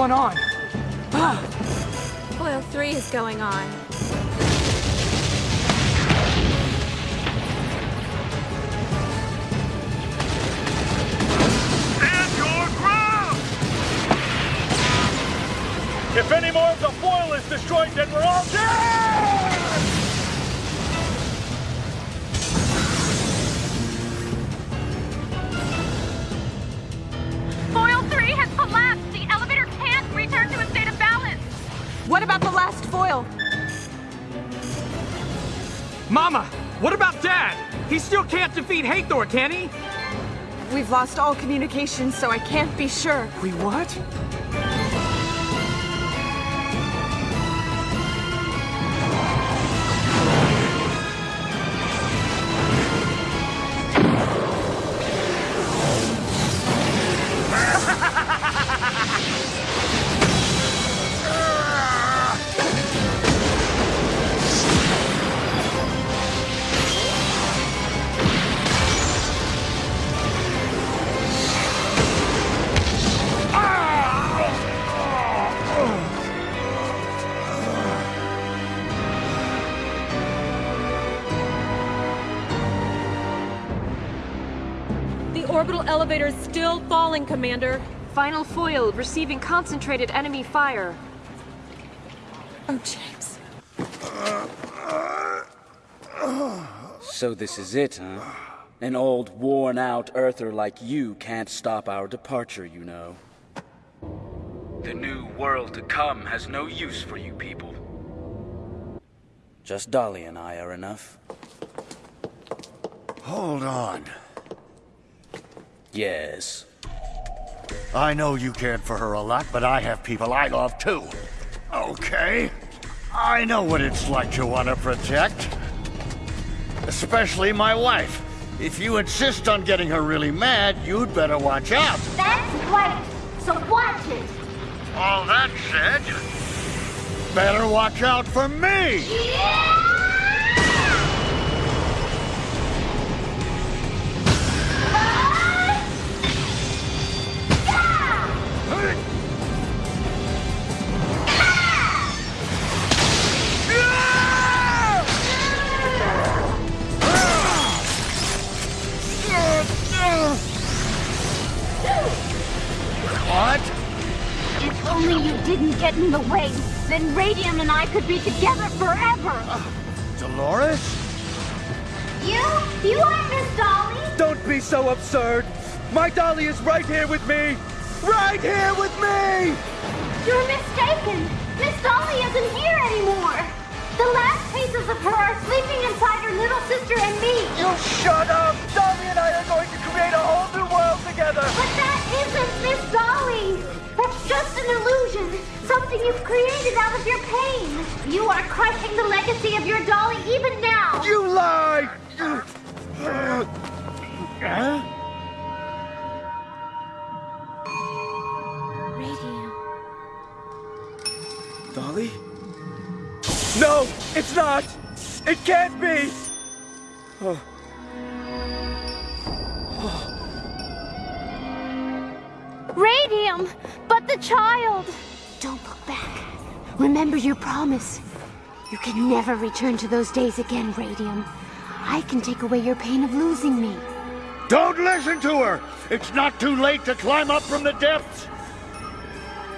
What's going on? Foil 3 is going on. Stand your ground! If any more of the foil is destroyed, then we're all dead! Defeat Hathor, can he? We've lost all communication, so I can't be sure. We what? The orbital elevator is still falling, Commander. Final foil receiving concentrated enemy fire. Oh, James. So this is it, huh? An old, worn-out Earther like you can't stop our departure, you know. The new world to come has no use for you people. Just Dolly and I are enough. Hold on. Yes. I know you cared for her a lot, but I have people I love too. Okay. I know what it's like to want to protect. Especially my wife. If you insist on getting her really mad, you'd better watch out. That's right! So watch it! All that said, better watch out for me! What? Didn't get in the way, then Radium and I could be together forever! Uh, Dolores? You? You aren't Miss Dolly? Don't be so absurd! My Dolly is right here with me! Right here with me! You're mistaken! Miss Dolly isn't here anymore! The last pieces of her are sleeping inside her little sister and me! You shut up! Dolly and I are going to create a whole new world together! But that isn't That's just an illusion! Something you've created out of your pain! You are crushing the legacy of your Dolly even now! You lie! Huh? Dolly? No, it's not! It can't be! Radium! Child! Don't look back. Remember your promise. You can never return to those days again, Radium. I can take away your pain of losing me. Don't listen to her! It's not too late to climb up from the depths!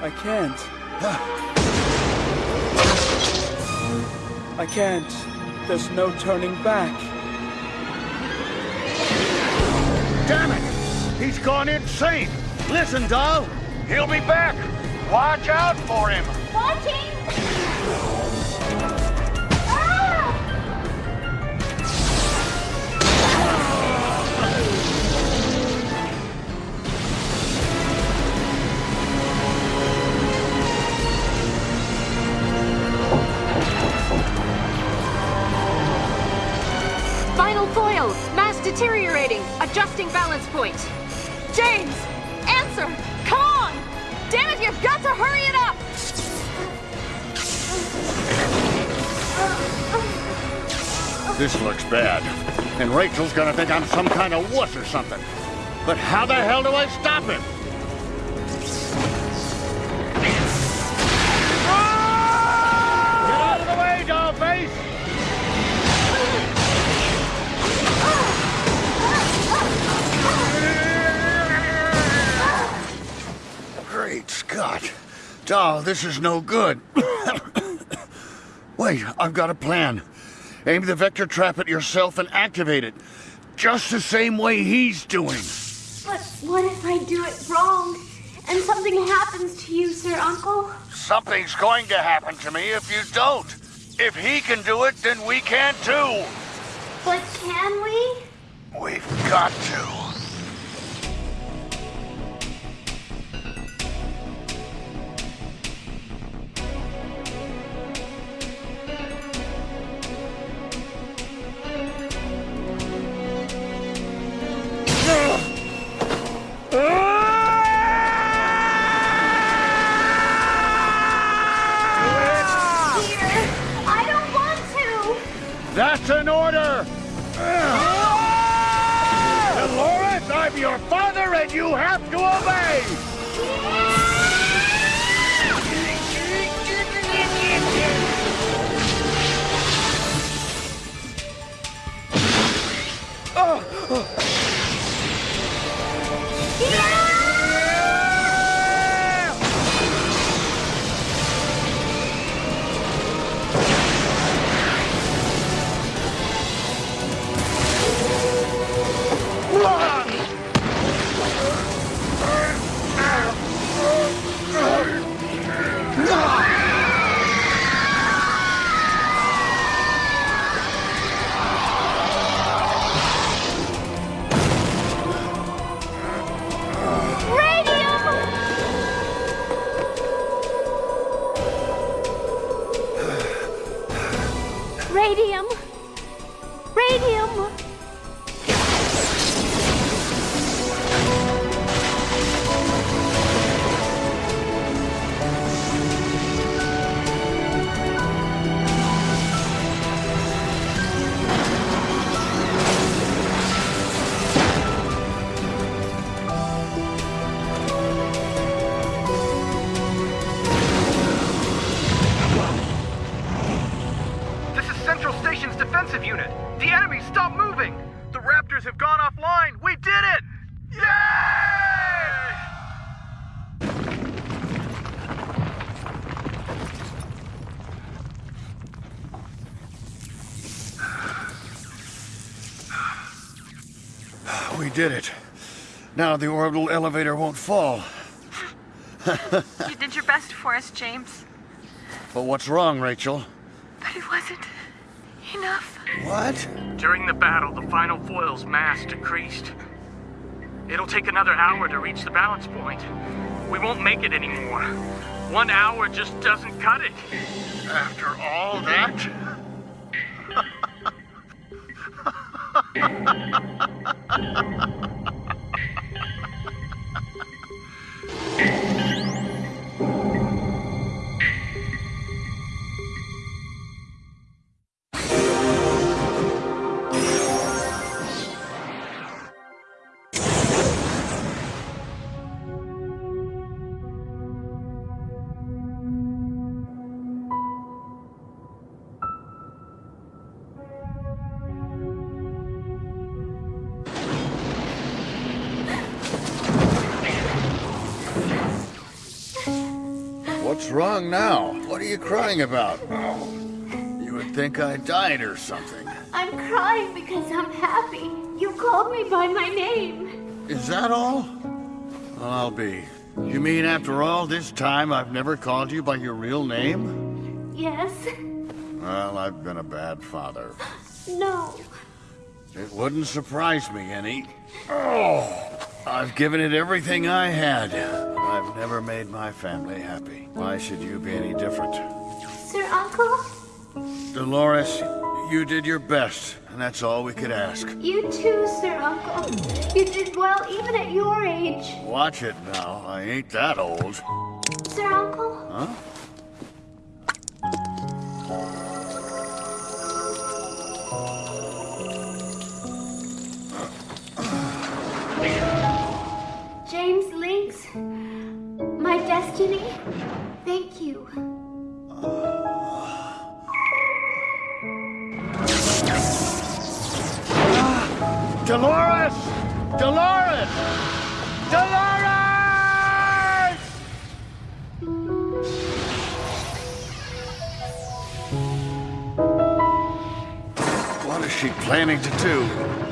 I can't. I can't. There's no turning back. Damn it! He's gone insane! Listen, doll! He'll be back! Watch out for him! Watching! And Rachel's gonna think I'm some kind of wuss or something. But how the hell do I stop him? Great Scott. Doll, this is no good. Wait, I've got a plan. Aim the vector trap at yourself and activate it. Just the same way he's doing. But what if I do it wrong and something happens to you, Sir Uncle? Something's going to happen to me if you don't. If he can do it, then we can too. But can we? We've got to. Radium! This did it. Now the orbital elevator won't fall. You did your best for us, James. But what's wrong, Rachel? But it wasn't enough. What? During the battle, the final foil's mass decreased. It'll take another hour to reach the balance point. We won't make it anymore. One hour just doesn't cut it. After all that? Wrong now? What are you crying about? You would think I died or something. I'm crying because I'm happy. You called me by my name. Is that all? Well, I'll be. You mean after all this time I've never called you by your real name? Yes. Well, I've been a bad father. No. It wouldn't surprise me any. Oh, I've given it everything I had. I've never made my family happy. Why should you be any different? Sir Uncle? Dolores, you did your best, and that's all we could ask. You too, Sir Uncle. You did well even at your age. Watch it now. I ain't that old. Sir Uncle? Huh? Jimmy. Thank you. Uh, Dolores! Dolores! Dolores! What is she planning to do?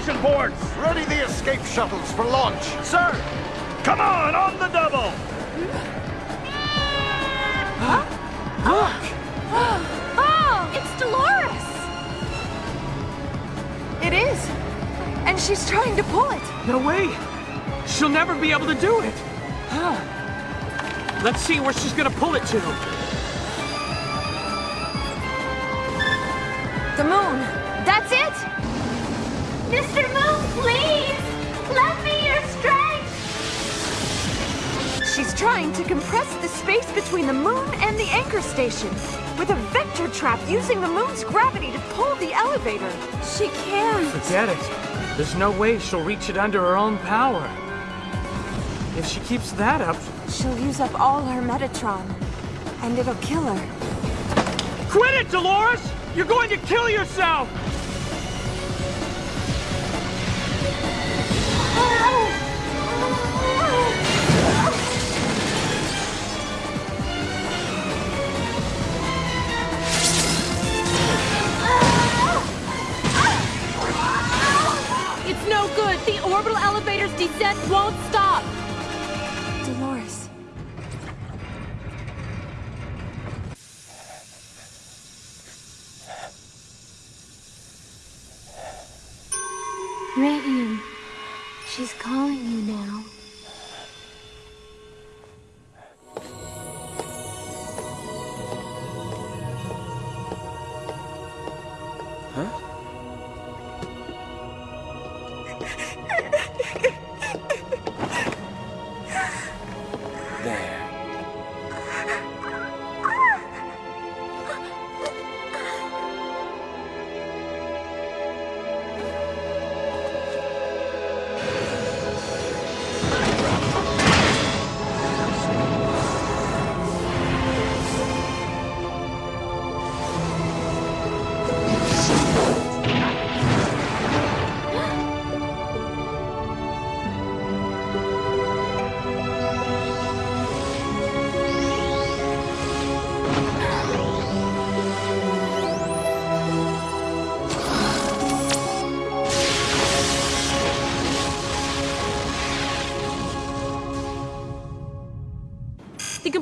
To the ports! Ready the escape shuttles for launch! Sir! Come on, on the double! Look! Oh, it's Dolores! It is. And she's trying to pull it. No way! She'll never be able to do it! Huh. Let's see where she's gonna pull it to. The moon. That's it? Mr. Moon, please! Lend me your strength! She's trying to compress the space between the moon and the anchor station with a vector trap using the moon's gravity to pull the elevator. She can't. Forget it. There's no way she'll reach it under her own power. If she keeps that up, She'll use up all her Metatron, and it'll kill her. Quit it, Dolores! You're going to kill yourself!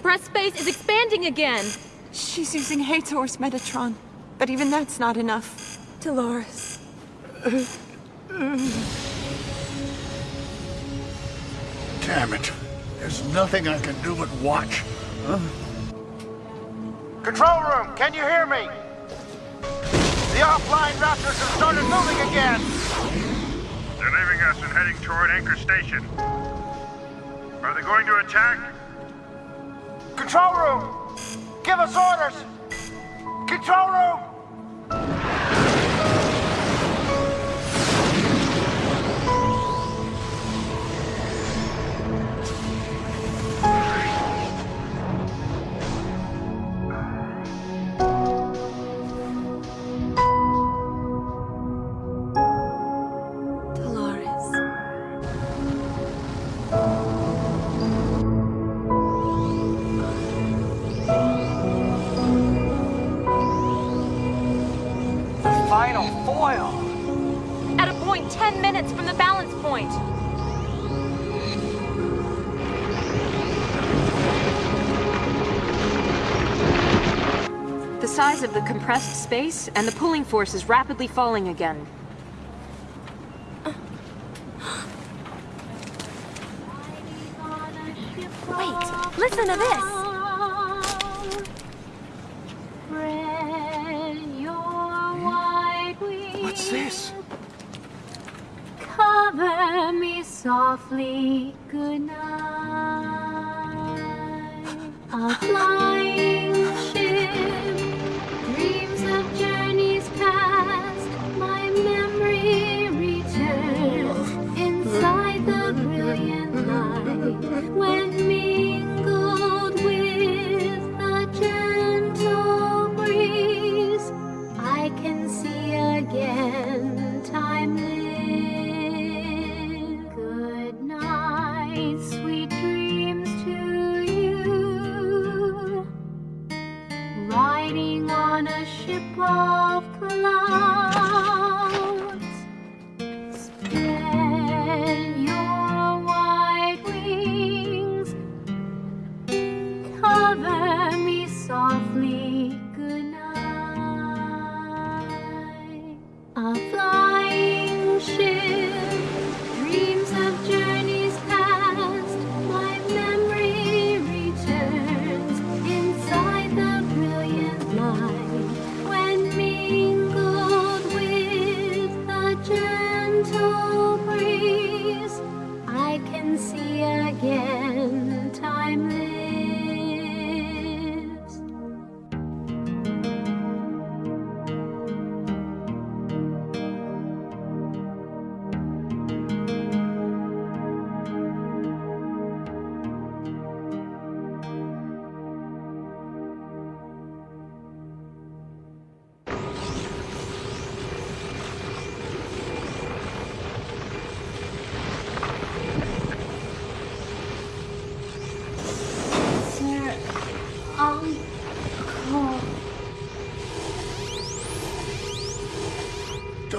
Compressed space is expanding again. She's using Hathor's Metatron, but even that's not enough. Dolores. Damn it. There's nothing I can do but watch. Control room, can you hear me? The offline Raptors have started moving again! They're leaving us and heading toward Anchor Station. Are they going to attack? Control room! Give us orders! Control room! Size of the compressed space and the pulling force is rapidly falling again. Wait, listen to this. What's this? Cover me softly, good night.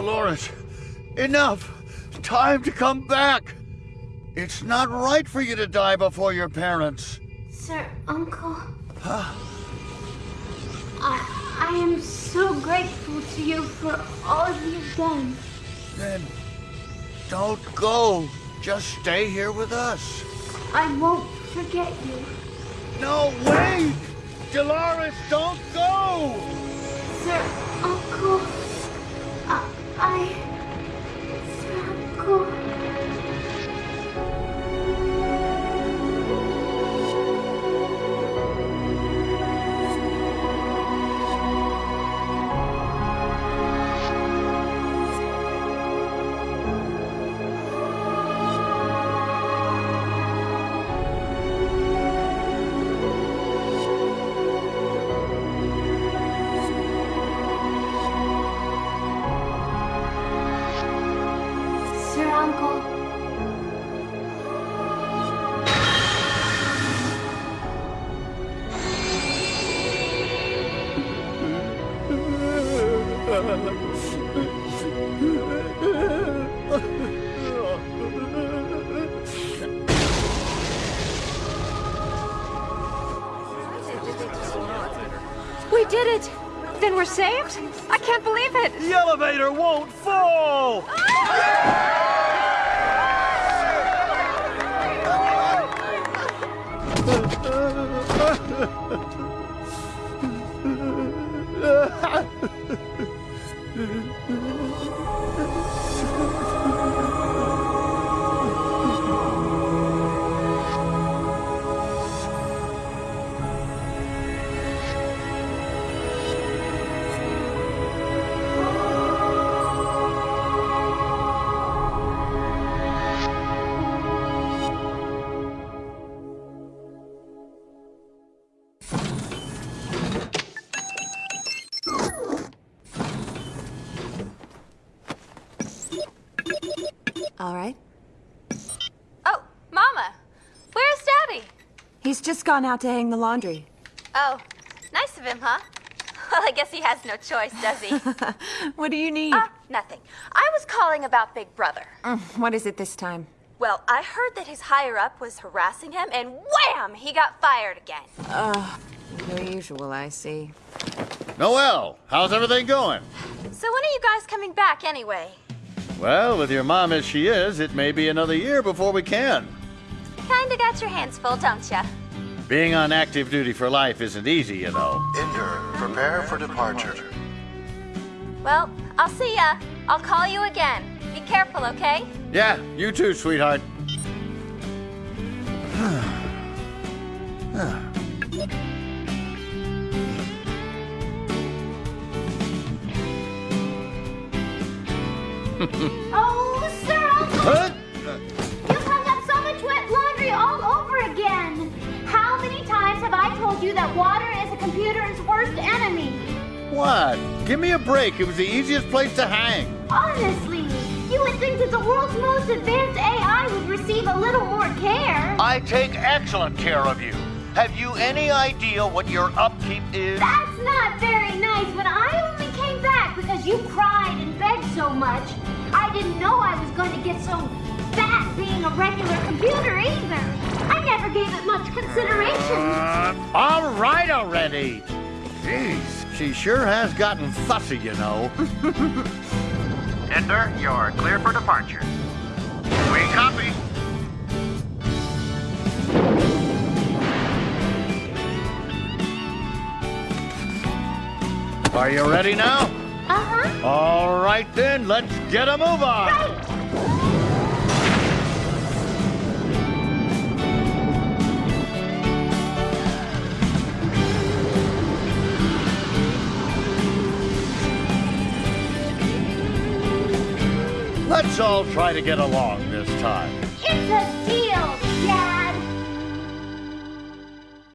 Dolores, enough! Time to come back! It's not right for you to die before your parents. Sir, Uncle. I, I am so grateful to you for all you've done. Then don't go. Just stay here with us. I won't forget you. No, wait! Dolores, don't go! We did it! Then we're saved? I can't believe it! The elevator won't fall! Ah! All right. Oh, Mama, where's Daddy? He's just gone out to hang the laundry. Oh, nice of him, huh? Well, I guess he has no choice, does he? What do you need? Ah, nothing. I was calling about Big Brother. Mm, what is it this time? Well, I heard that his higher up was harassing him, and wham! He got fired again. Uh, the usual, I see. Noel, how's everything going? So when are you guys coming back anyway? Well, with your mom as she is, it may be another year before we can. Kinda got your hands full, don't ya? Being on active duty for life isn't easy, you know. Ender, prepare for departure. Well, I'll see ya. I'll call you again. Be careful, okay? Yeah, you too, sweetheart. Oh, Sir Uncle! Huh? You hung up so much wet laundry all over again. How many times have I told you that water is a computer's worst enemy? What? Give me a break. It was the easiest place to hang. Honestly, you would think that the world's most advanced AI would receive a little more care. I take excellent care of you. Have you any idea what your upkeep is? That's not very nice, but I only came back because you cried and begged so much. I didn't know I was going to get so fat being a regular computer either. I never gave it much consideration. Uh, all right already. Jeez, she sure has gotten fussy, you know. Ender, you're clear for departure. We copy. Are you ready now? Uh-huh. All right then, let's get a move on. Right. Let's all try to get along this time. It's a deal, Dad.